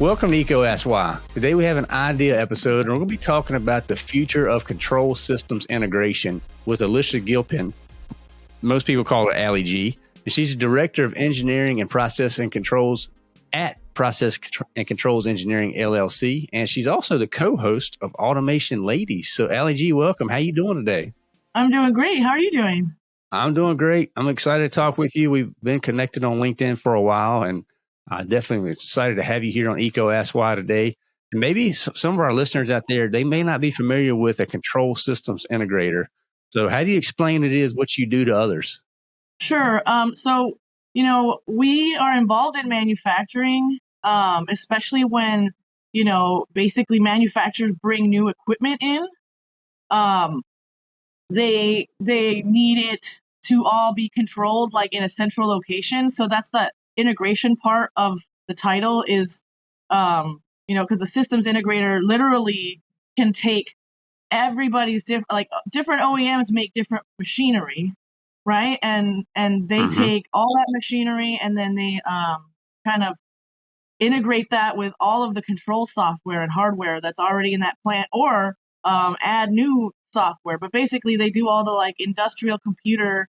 Welcome to EECO Why. Today we have an idea episode and we're going to be talking about the future of control systems integration with Alicia Gilpin. Most people call her Ali G. And she's the Director of Engineering and Process and Controls at Process and Controls Engineering LLC. And she's also the co-host of Automation Ladies. So Ali G, welcome. How are you doing today? I'm doing great. How are you doing? I'm doing great. I'm excited to talk with you. We've been connected on LinkedIn for a while and I definitely excited to have you here on EECO Ask Why today. And maybe some of our listeners out there, they may not be familiar with a control systems integrator. So, how do you explain it is what you do to others? Sure. Um, so, you know, we are involved in manufacturing, um, especially when, you know, basically manufacturers bring new equipment in. Um, they they need it to all be controlled like in a central location. So that's the integration part of the title is um you know because the systems integrator literally can take everybody's different like different OEMs make different machinery right and and they mm-hmm. take all that machinery and then they um kind of integrate that with all of the control software and hardware that's already in that plant or um, add new software but basically they do all the like industrial computer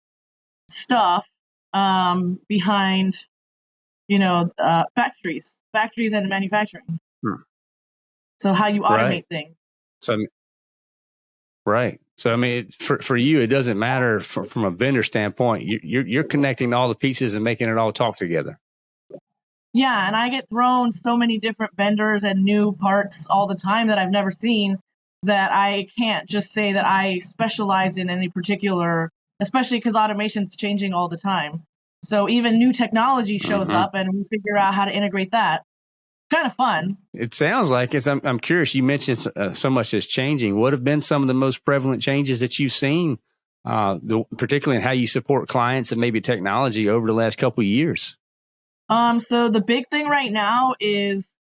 stuff um, behind you know, uh, factories, factories and manufacturing. Hmm. So how you automate right. things. So, right. So I mean, for for you, it doesn't matter from, from a vendor standpoint. You, you're you're connecting all the pieces and making it all talk together. Yeah, and I get thrown so many different vendors and new parts all the time that I've never seen that I can't just say that I specialize in any particular, especially because automation's changing all the time. So even new technology shows mm-hmm. up and we figure out how to integrate that. Kind of fun. It sounds like it's. I'm, I'm curious. You mentioned uh, so much is changing. What have been some of the most prevalent changes that you've seen, uh, the, particularly in how you support clients and maybe technology over the last couple of years? Um. So the big thing right now is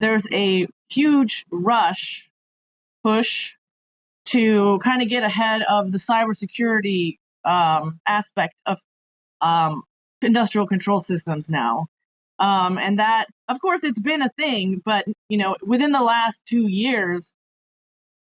there's a huge rush push to kind of get ahead of the cybersecurity um, aspect of um, industrial control systems now. Um, and that, of course, it's been a thing, but you know, within the last two years,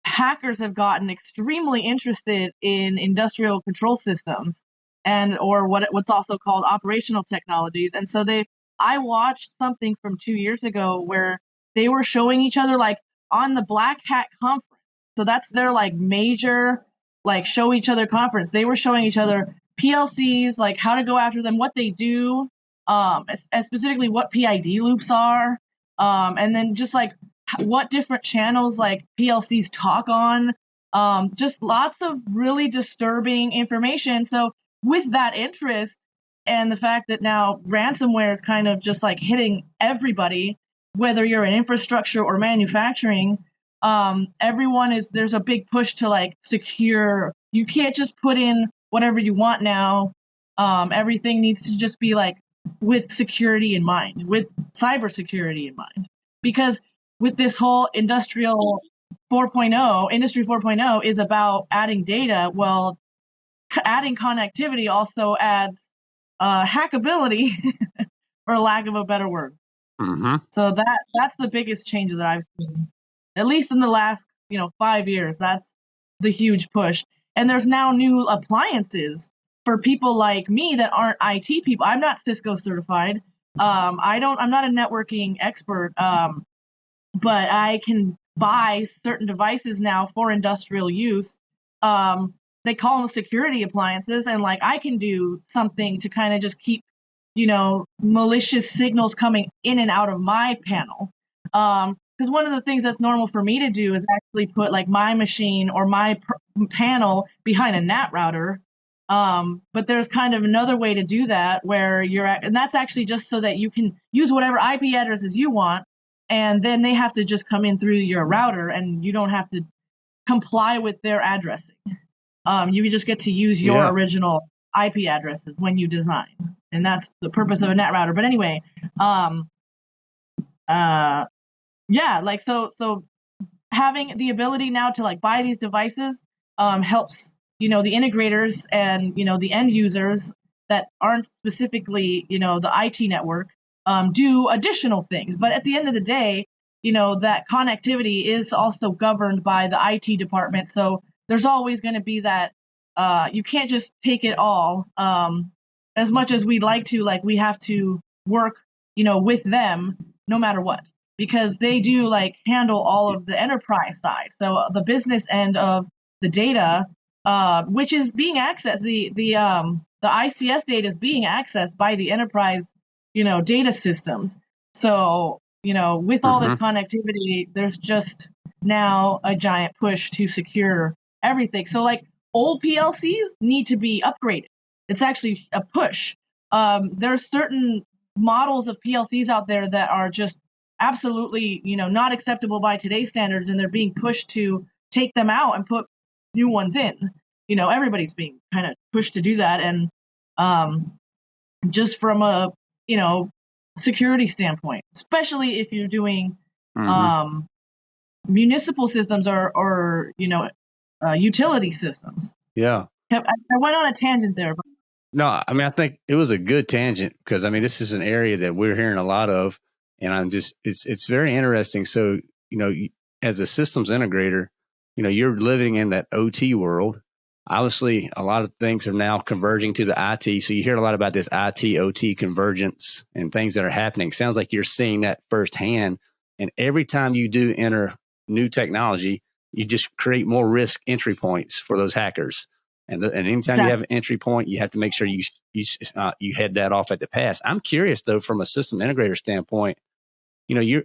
hackers have gotten extremely interested in industrial control systems and or what what's also called operational technologies. And so they, I watched something from two years ago where they were showing each other like on the Black Hat conference. So that's their like major like show each other conference. They were showing each other PLCs, like how to go after them, what they do, um, and specifically what PID loops are, um, and then just like what different channels like PLCs talk on. Um, just lots of really disturbing information. So with that interest and the fact that now ransomware is kind of just like hitting everybody, whether you're in infrastructure or manufacturing, um, everyone is there's a big push to like secure. You can't just put in whatever you want now. Um, everything needs to just be like with security in mind, with cybersecurity in mind. Because with this whole industrial 4.0, industry 4.0 is about adding data. Well, adding connectivity also adds uh, hackability, for lack of a better word. Mm-hmm. So that that's the biggest change that I've seen, at least in the last you know five years. That's the huge push. And there's now new appliances for people like me that aren't IT people. I'm not Cisco certified. Um, I don't. I'm not a networking expert. Um, but I can buy certain devices now for industrial use. Um, they call them security appliances, and like I can do something to kind of just keep, you know, malicious signals coming in and out of my panel. Um, because one of the things that's normal for me to do is actually put like my machine or my pr- panel behind a NAT router. Um, but there's kind of another way to do that where you're at, and that's actually just so that you can use whatever IP addresses you want, and then they have to just come in through your router, and you don't have to comply with their addressing. Um, you just get to use your yeah. original IP addresses when you design, and that's the purpose of a NAT router. But anyway, um, uh, yeah, like so so having the ability now to like buy these devices um, helps you know the integrators and you know the end users that aren't specifically, you know, the IT network um, do additional things. But at the end of the day, you know, that connectivity is also governed by the IT department. So there's always going to be that uh, you can't just take it all. Um, as much as we'd like to, like we have to work, you know, with them no matter what, because they do like handle all of the enterprise side. So uh, the business end of the data, uh, which is being accessed, the the um, the ICS data is being accessed by the enterprise, you know, data systems. So you know, with all this mm-hmm. connectivity, there's just now a giant push to secure everything. So like old PLCs need to be upgraded. It's actually a push. Um, there's certain models of PLCs out there that are just absolutely, you know, not acceptable by today's standards, and they're being pushed to take them out and put new ones in. You know, everybody's being kind of pushed to do that, and um, just from a you know security standpoint, especially if you're doing mm-hmm. um, municipal systems or or you know uh, utility systems. Yeah. I, I, went on a tangent there. But. No, I mean I think it was a good tangent because I mean this is an area that we're hearing a lot of, and I'm just it's it's very interesting. So you know, as a systems integrator, you know you're living in that OT world. Obviously, a lot of things are now converging to the IT. So you hear a lot about this IT OT convergence and things that are happening. Sounds like you're seeing that firsthand. And every time you do enter new technology, you just create more risk entry points for those hackers. And, the, and anytime exactly. you have an entry point, you have to make sure you you uh, you head that off at the pass. I'm curious though, from a system integrator standpoint, you know, you're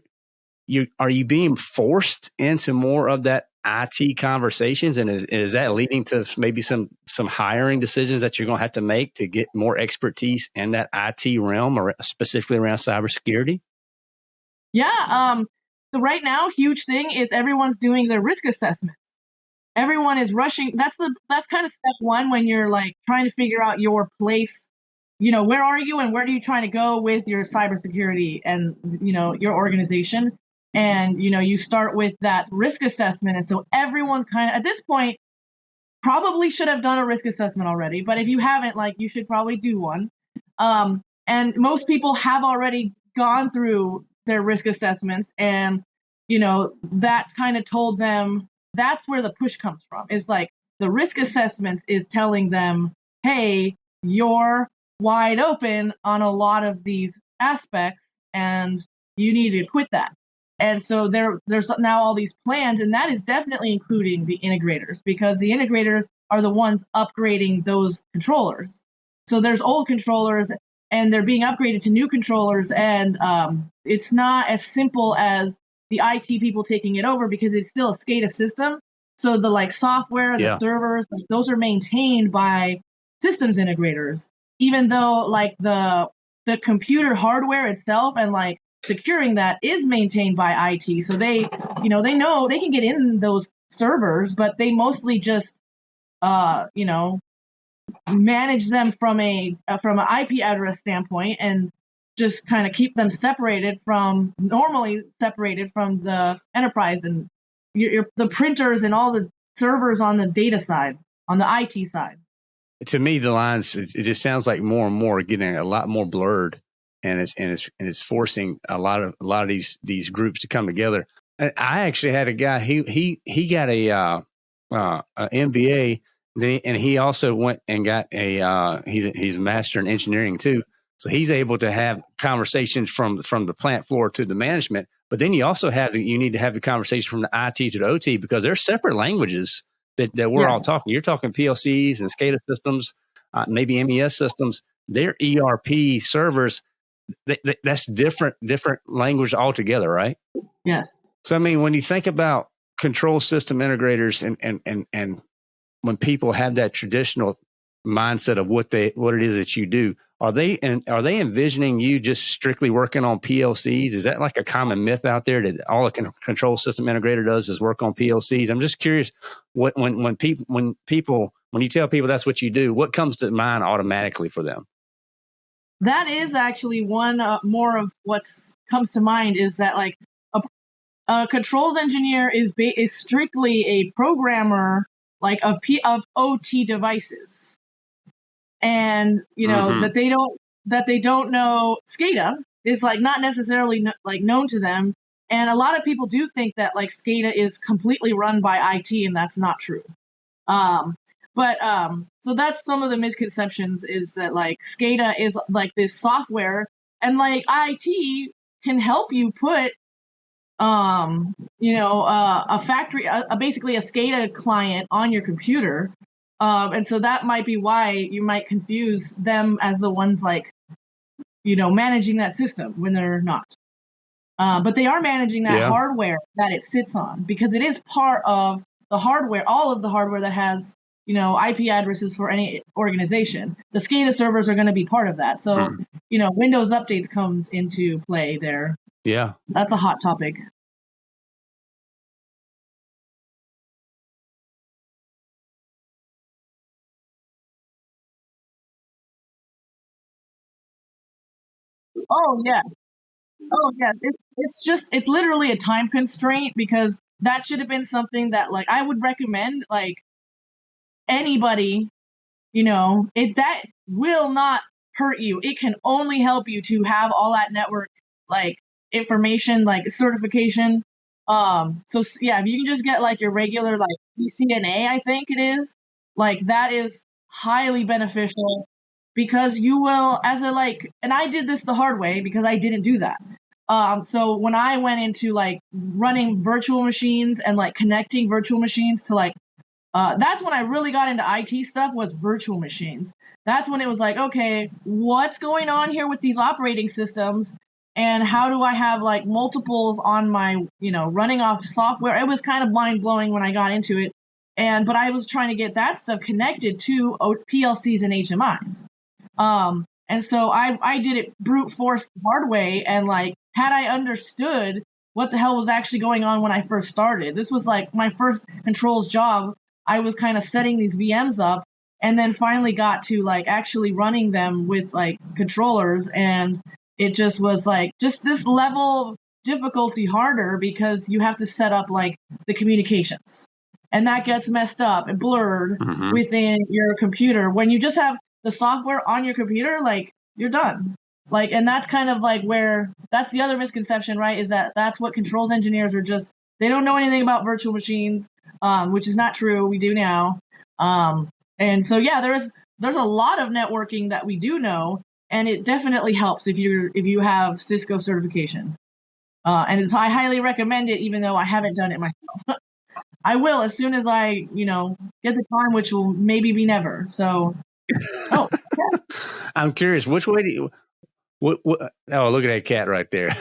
you are you being forced into more of that IT conversations, and is is that leading to maybe some some hiring decisions that you're going to have to make to get more expertise in that IT realm, or specifically around cybersecurity? Yeah, um, the right now huge thing is everyone's doing their risk assessments. Everyone is rushing. That's the that's kind of step one when you're like trying to figure out your place. You know, where are you and where are you trying to go with your cybersecurity and you know your organization. And you know, you start with that risk assessment, and so everyone's kind of at this point probably should have done a risk assessment already. But if you haven't, like, you should probably do one. Um, and most people have already gone through their risk assessments and you know that kind of told them that's where the push comes from is like the risk assessments is telling them hey you're wide open on a lot of these aspects and you need to quit that and so there there's now all these plans and that is definitely including the integrators because the integrators are the ones upgrading those controllers so there's old controllers and they're being upgraded to new controllers and um, it's not as simple as the IT people taking it over because it's still a SCADA system. So the like software, the yeah. servers, like, those are maintained by systems integrators. Even though like the the computer hardware itself and like securing that is maintained by IT. So they, you know, they know they can get in those servers, but they mostly just uh, you know, manage them from a uh, from an IP address standpoint and just kind of keep them separated from normally separated from the enterprise and your, your, the printers and all the servers on the data side on the IT side. To me, the lines it, it just sounds like more and more getting a lot more blurred, and it's and it's and it's forcing a lot of a lot of these these groups to come together. I actually had a guy he he he got a uh, uh, a MBA and he also went and got a uh, he's a, he's a master in engineering too. So he's able to have conversations from from the plant floor to the management. But then you also have you need to have the conversation from the IT to the OT because they're separate languages that, that we're yes. all talking. You're talking PLCs and SCADA systems, uh, maybe MES systems. Their ERP servers. They, they, that's different different language altogether, right? Yes. So I mean, when you think about control system integrators and and and and when people have that traditional mindset of what they what it is that you do. Are they and are they envisioning you just strictly working on plcs is that like a common myth out there that all a control system integrator does is work on plcs i'm just curious what when when people when people when you tell people that's what you do what comes to mind automatically for them? That is actually one uh, more of what's comes to mind is that like a, a controls engineer is is strictly a programmer like of P of OT devices. And you know mm-hmm. that they don't that they don't know SCADA is like not necessarily no, like known to them. And a lot of people do think that like SCADA is completely run by IT, and that's not true. Um, but um, so that's some of the misconceptions is that like SCADA is like this software, and like IT can help you put um, you know, uh, a factory, a, basically a SCADA client on your computer. Um, and so that might be why you might confuse them as the ones like, you know, managing that system when they're not. Uh, but they are managing that yeah. hardware that it sits on because it is part of the hardware, all of the hardware that has, you know, IP addresses for any organization. The SCADA servers are going to be part of that. So, mm. you know, Windows updates comes into play there yeah. That's a hot topic. Oh yeah. Oh yeah. It's it's just it's literally a time constraint because that should have been something that like I would recommend like anybody, you know, it that will not hurt you. It can only help you to have all that network like information like certification. Um, so yeah, if you can just get like your regular like CCNA, I think it is, like that is highly beneficial because you will as a like and I did this the hard way because I didn't do that. Um, so when I went into like running virtual machines and like connecting virtual machines to like uh, that's when I really got into IT stuff was virtual machines. That's when it was like, okay, what's going on here with these operating systems? and how do I have like multiples on my, you know, running off software? It was kind of mind blowing when I got into it. And, but I was trying to get that stuff connected to PLCs and HMIs. Um, and so I, I did it brute force the hard way. And like, had I understood what the hell was actually going on when I first started, this was like my first controls job. I was kind of setting these VMs up and then finally got to like actually running them with like controllers and it just was like just this level of difficulty harder because you have to set up like the communications and that gets messed up and blurred mm-hmm. within your computer when you just have the software on your computer like you're done like and that's kind of like where that's the other misconception right is that that's what controls engineers are just they don't know anything about virtual machines um, which is not true we do now um, and so yeah there's there's a lot of networking that we do know and it definitely helps if you're if you have Cisco certification. Uh, and I highly recommend it, even though I haven't done it myself. I will as soon as I, you know, get the time, which will maybe be never. So, oh, yeah. I'm curious, which way do you? What, what? Oh, look at that cat right there.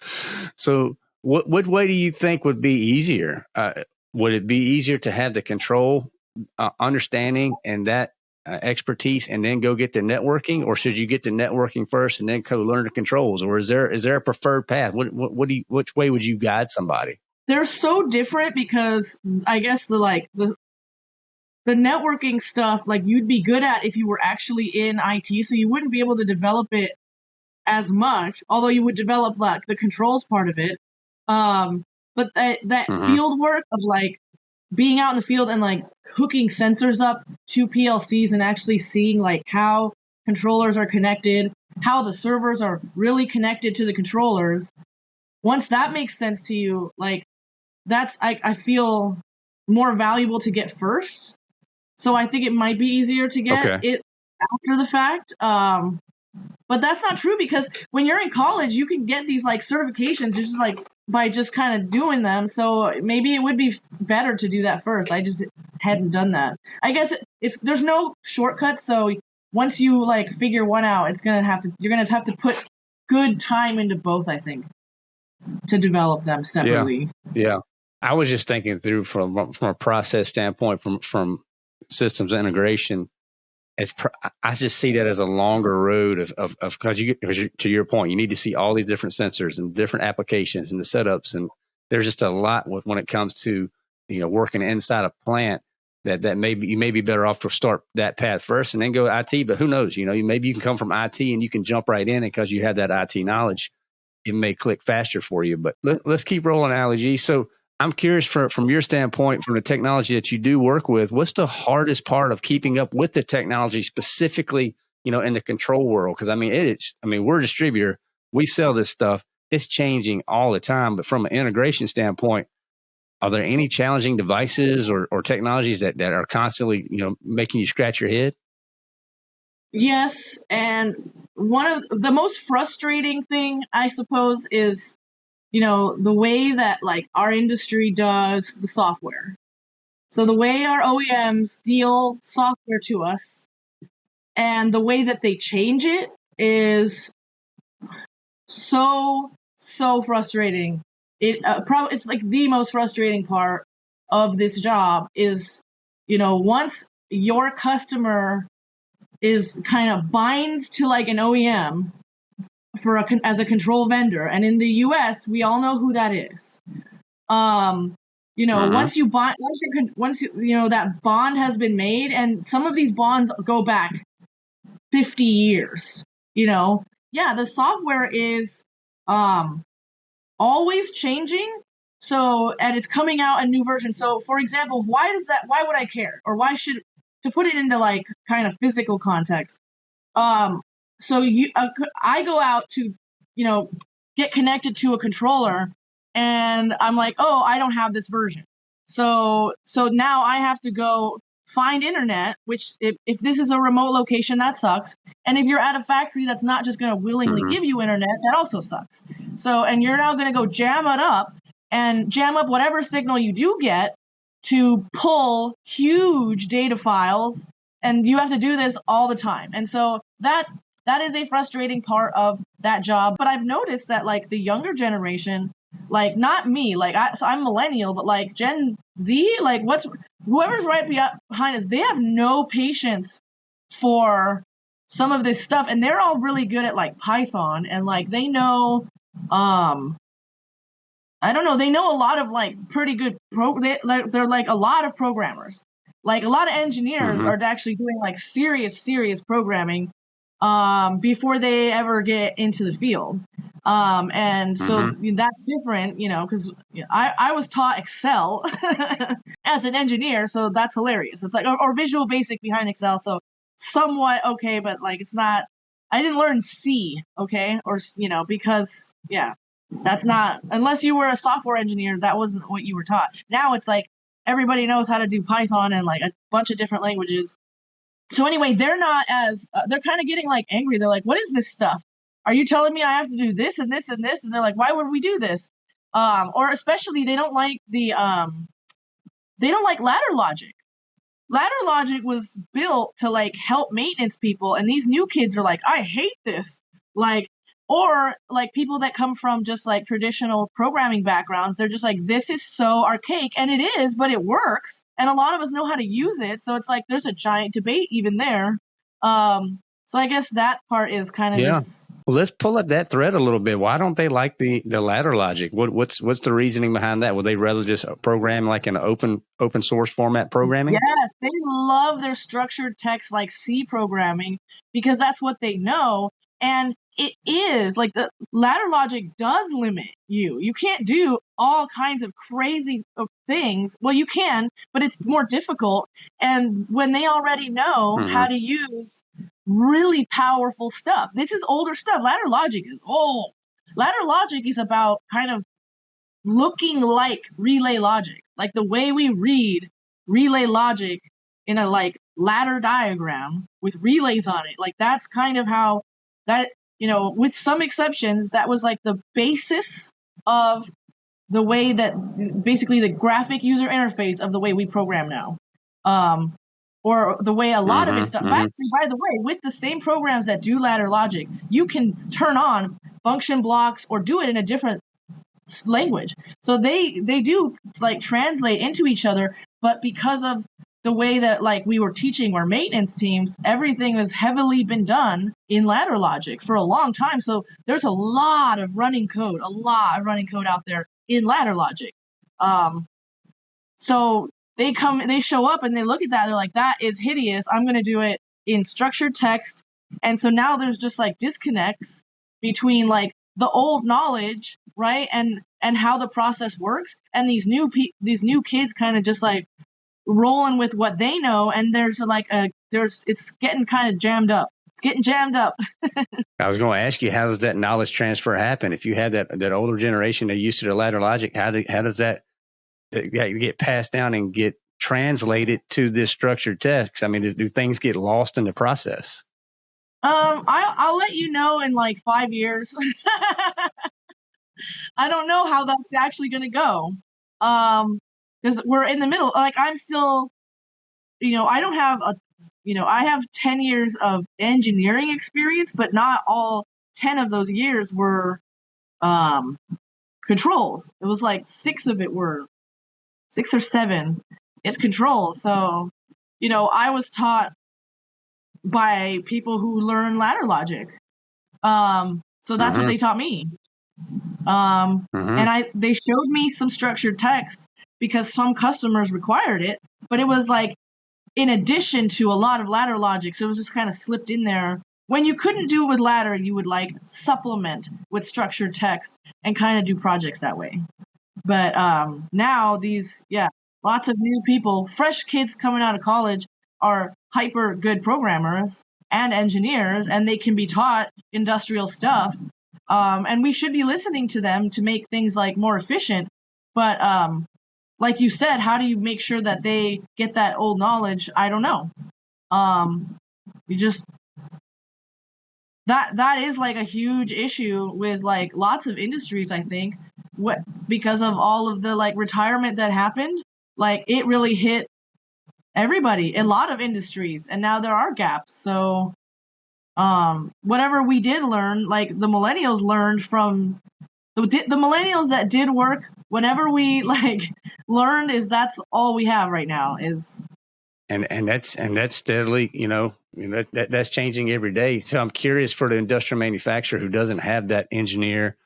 so, what what way do you think would be easier? Uh, would it be easier to have the control uh, understanding and that uh, expertise and then go get the networking, or should you get the networking first and then go learn the controls, or is there is there a preferred path? What what, what do you, which way would you guide somebody? They're so different because I guess the like the the networking stuff like you'd be good at if you were actually in IT, so you wouldn't be able to develop it as much, although you would develop like the controls part of it. Um, but that that mm-hmm. field work of like being out in the field and like hooking sensors up to PLCs and actually seeing like how controllers are connected, how the servers are really connected to the controllers. Once that makes sense to you, like that's I, I feel more valuable to get first. So I think it might be easier to get okay. it after the fact. Um, but that's not true because when you're in college, you can get these like certifications just like by just kind of doing them. So maybe it would be better to do that first. I just hadn't done that. I guess it's there's no shortcuts. So once you like figure one out, it's gonna have to you're gonna have to put good time into both. I think to develop them separately. Yeah. yeah. I was just thinking through from from a process standpoint, from from systems integration as I just see that as a longer road of of because you to your point, you need to see all these different sensors and different applications and the setups, and there's just a lot with, when it comes to you know working inside a plant that that maybe you may be better off to start that path first and then go IT. But who knows? You know, you maybe you can come from IT and you can jump right in because you have that IT knowledge. It may click faster for you. But let, us keep rolling, G. So I'm curious for, from your standpoint, from the technology that you do work with, what's the hardest part of keeping up with the technology specifically, you know, in the control world? Because I mean, it's, I mean, we're a distributor, we sell this stuff, it's changing all the time. But from an integration standpoint, are there any challenging devices or, or technologies that, that are constantly, you know, making you scratch your head? Yes, and one of the most frustrating thing, I suppose, is you know the way that like our industry does the software. So the way our OEMs deal software to us, and the way that they change it is so so frustrating. It uh, probably it's like the most frustrating part of this job is you know once your customer is kind of binds to like an OEM for a as a control vendor, and in the U.S. we all know who that is. Um, you know, uh-huh. once you bond, once you once you, you know that bond has been made, and some of these bonds go back 50 years. You know, yeah, the software is um always changing. So, and it's coming out a new version. So, for example, why does that? Why would I care, or why should to put it into like kind of physical context. Um, so you, uh, I go out to, you know, get connected to a controller, and I'm like, oh, I don't have this version. So so now I have to go find internet, which if, if this is a remote location, that sucks. And if you're at a factory that's not just going to willingly mm-hmm. give you internet, that also sucks. So, and you're now going to go jam it up and jam up whatever signal you do get to pull huge data files and you have to do this all the time. And so that that is a frustrating part of that job, but I've noticed that like the younger generation like not me like I, so i'm millennial but like gen z like what's whoever's right behind us they have no patience for some of this stuff and they're all really good at like python and like they know um I don't know. They know a lot of like pretty good pro. They, they're like a lot of programmers. Like a lot of engineers mm-hmm. are actually doing like serious, serious programming um, before they ever get into the field. Um, and so mm-hmm. that's different, you know, because I, I was taught Excel as an engineer, so that's hilarious. It's like or, or Visual Basic behind Excel, so somewhat okay, but like it's not. I didn't learn C, okay, or you know, because yeah, that's not unless you were a software engineer, that wasn't what you were taught. Now it's like everybody knows how to do Python and like a bunch of different languages. So anyway, they're not as uh, they're kind of getting like angry. They're like, "What is this stuff? Are you telling me I have to do this and this and this?" And they're like, "Why would we do this?" Um, or especially they don't like the um, they don't like ladder logic. Ladder logic was built to like help maintenance people, and these new kids are like, "I hate this." Like or like people that come from just like traditional programming backgrounds they're just like this is so archaic and it is but it works and a lot of us know how to use it so it's like there's a giant debate even there. Um so i guess that part is kind of yeah. just well let's pull up that thread a little bit. Why don't they like the the ladder logic? What what's what's the reasoning behind that? Would they rather just program like an open open source format programming? Yes they love their structured text like c programming because that's what they know and it is like the ladder logic does limit you. You can't do all kinds of crazy things. Well, you can, but it's more difficult. And when they already know mm-hmm. how to use really powerful stuff, this is older stuff. Ladder logic is old. Ladder logic is about kind of looking like relay logic, like the way we read relay logic in a like ladder diagram with relays on it. Like that's kind of how that you know, with some exceptions, that was like the basis of the way that basically the graphic user interface of the way we program now. Um, or the way a lot mm-hmm, of it's done. Mm-hmm. Actually, by the way, with the same programs that do ladder logic, you can turn on function blocks or do it in a different language. So they they do like translate into each other, but because of the way that like we were teaching our maintenance teams, everything has heavily been done in ladder logic for a long time. So there's a lot of running code, a lot of running code out there in ladder logic. Um, so they come, they show up and they look at that. They're like, that is hideous. I'm going to do it in structured text. And so now there's just like disconnects between like the old knowledge, right? And and how the process works and these new pe- these new kids kind of just like rolling with what they know and there's like a there's it's getting kind of jammed up. It's getting jammed up. I was going to ask you how does that knowledge transfer happen? If you have that that older generation that used to the ladder logic how, do, how does that uh, get passed down and get translated to this structured text i mean do, do things get lost in the process? Um I, i'll let you know in like five years. I don't know how that's actually going to go. Um because we're in the middle. Like I'm still, you know, I don't have a, you know, I have 10 years of engineering experience, but not all 10 of those years were um, controls. It was like six of it were six or seven. It's controls. So, you know, I was taught by people who learn ladder logic. Um, so that's mm-hmm. what they taught me. Um, mm-hmm. and I they showed me some structured text because some customers required it, but it was like in addition to a lot of ladder logic. So it was just kind of slipped in there. When you couldn't do it with ladder, you would like supplement with structured text and kind of do projects that way. But um, now these, yeah, lots of new people, fresh kids coming out of college are hyper good programmers and engineers, and they can be taught industrial stuff. Um, and we should be listening to them to make things like more efficient. But um, like you said, how do you make sure that they get that old knowledge? I don't know. Um, you just that that is like a huge issue with like lots of industries. I think what because of all of the like retirement that happened, like it really hit everybody, a lot of industries, and now there are gaps. So um whatever we did learn like the millennials learned from the, the millennials that did work whenever we like learned is that's all we have right now is and and that's and that's steadily you know that, that that's changing every day. So i'm curious for the industrial manufacturer who doesn't have that engineer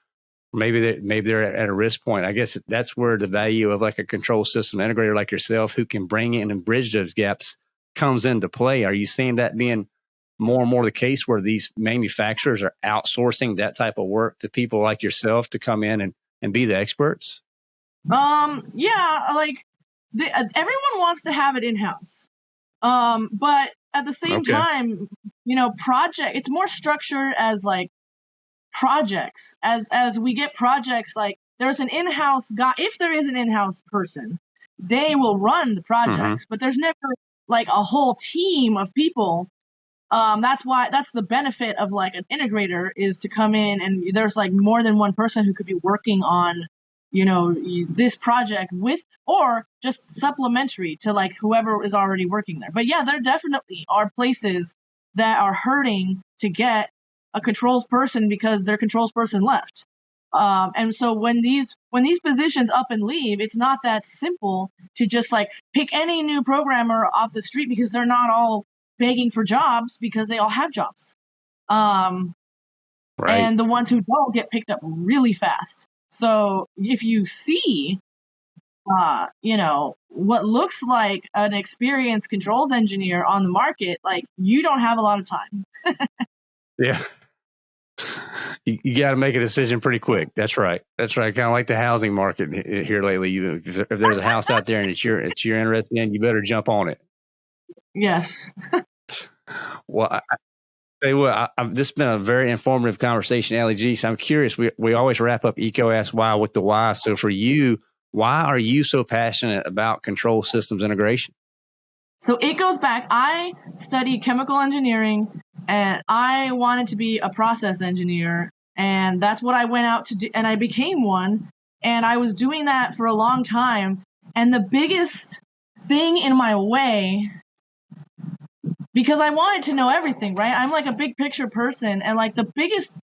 maybe they maybe they're at a risk point. I guess that's where the value of like a control system integrator like yourself who can bring in and bridge those gaps comes into play. Are you seeing that being more and more the case where these manufacturers are outsourcing that type of work to people like yourself to come in and, and be the experts? Um, yeah, like the, uh, everyone wants to have it in house. Um, but at the same okay. time, you know, project it's more structured as like projects. As as we get projects like there's an in-house guy if there is an in-house person, they will run the projects, mm-hmm. but there's never like a whole team of people um, that's why that's the benefit of like an integrator is to come in and there's like more than one person who could be working on you know this project with or just supplementary to like whoever is already working there. But yeah there definitely are places that are hurting to get a controls person because their controls person left. Um, and so when these when these positions up and leave it's not that simple to just like pick any new programmer off the street because they're not all begging for jobs because they all have jobs. Um, right. And the ones who don't get picked up really fast. So if you see, uh, you know, what looks like an experienced controls engineer on the market, like you don't have a lot of time. yeah. You, you got to make a decision pretty quick. That's right. That's right. Kind of like the housing market here lately. You, if there's a house out there and it's your it's you're interested in, you better jump on it. Yes. well, I, Hey, well, I, I, this has been a very informative conversation, Ali G. So I'm curious. We we always wrap up EECO Ask Why with the why. So for you, why are you so passionate about control systems integration? So it goes back. I studied chemical engineering, and I wanted to be a process engineer, and that's what I went out to do. And I became one, and I was doing that for a long time. And the biggest thing in my way because I wanted to know everything, right? I'm like a big picture person, and like the biggest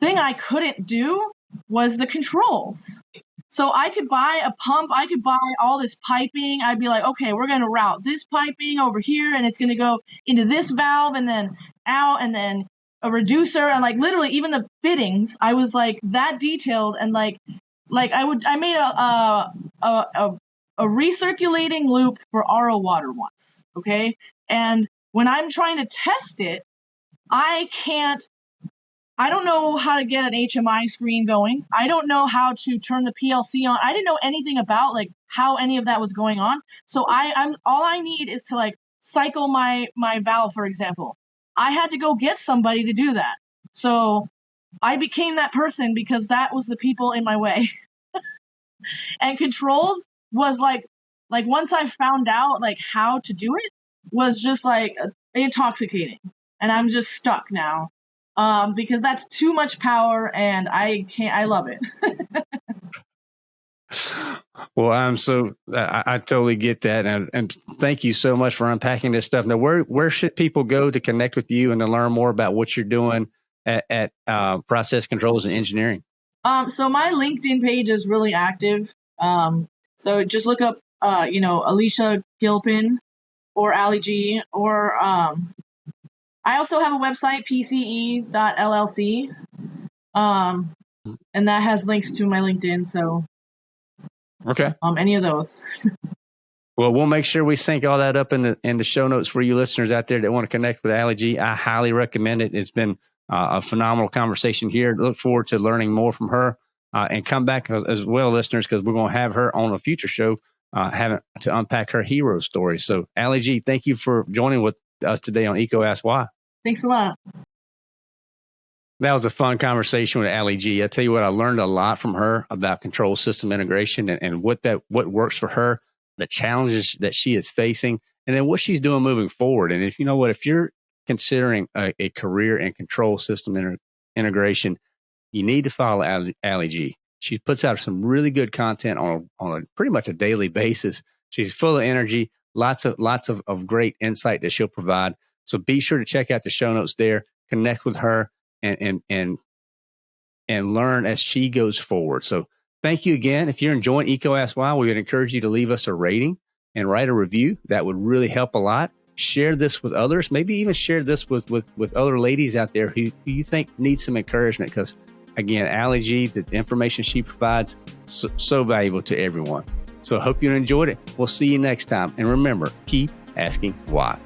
thing I couldn't do was the controls. So I could buy a pump, I could buy all this piping. I'd be like, okay, we're going to route this piping over here, and it's going to go into this valve and then out, and then a reducer, and like literally even the fittings. I was like that detailed, and like, like I would, I made a a a, a, recirculating loop for RO water once, okay, and when I'm trying to test it, I can't I don't know how to get an HMI screen going. I don't know how to turn the PLC on. I didn't know anything about like how any of that was going on. So I, I'm all I need is to like cycle my my valve, for example. I had to go get somebody to do that. So I became that person because that was the people in my way. and controls was like like once I found out like how to do it was just like intoxicating. And I'm just stuck now. Um, because that's too much power and I can't I love it. well, I'm so I, I, totally get that, and and thank you so much for unpacking this stuff. Now, where where should people go to connect with you and to learn more about what you're doing at, at uh, Process Controls and Engineering? Um, so my LinkedIn page is really active. Um, so just look up, uh, you know, Alicia Gilpin or Ali G, or um, I also have a website, pce.llc, um, and that has links to my LinkedIn. So, okay, um, any of those. well, we'll make sure we sync all that up in the in the show notes for you listeners out there that want to connect with Ali G. I highly recommend it. It's been uh, a phenomenal conversation here. Look forward to learning more from her uh, and come back as, as well, listeners, because we're going to have her on a future show uh, having to unpack her hero story. So, Ali G, thank you for joining with us today on EECO Ask Why. Thanks a lot. That was a fun conversation with Ali G. I tell you what, I learned a lot from her about control system integration and, and what that what works for her, the challenges that she is facing, and then what she's doing moving forward. And if you know what, if you're considering a, a career in control system inter- integration, you need to follow Ali, Ali G. She puts out some really good content on on a pretty much a daily basis. She's full of energy, lots of lots of, of great insight that she'll provide. So be sure to check out the show notes there, connect with her, and and and and learn as she goes forward. So thank you again. If you're enjoying EECO Ask Why, we would encourage you to leave us a rating and write a review. That would really help a lot. Share this with others. Maybe even share this with with with other ladies out there who, who you think need some encouragement. Because again, Ali G, the information she provides, so, so valuable to everyone. So I hope you enjoyed it. We'll see you next time. And remember, keep asking why.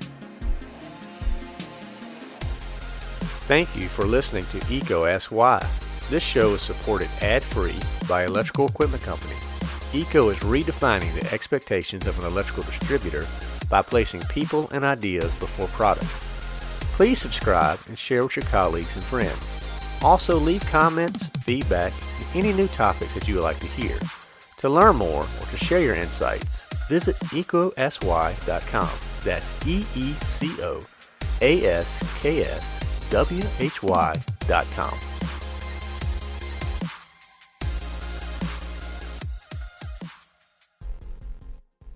Thank you for listening to EECO Ask Why. This show is supported ad-free by Electrical Equipment Company. EECO is redefining the expectations of an electrical distributor by placing people and ideas before products. Please subscribe and share with your colleagues and friends. Also leave comments, feedback, and any new topics that you would like to hear. To learn more or to share your insights, visit eecoaskwhy.com. That's E-E-C-O A-S-K-S W-H-Y.com.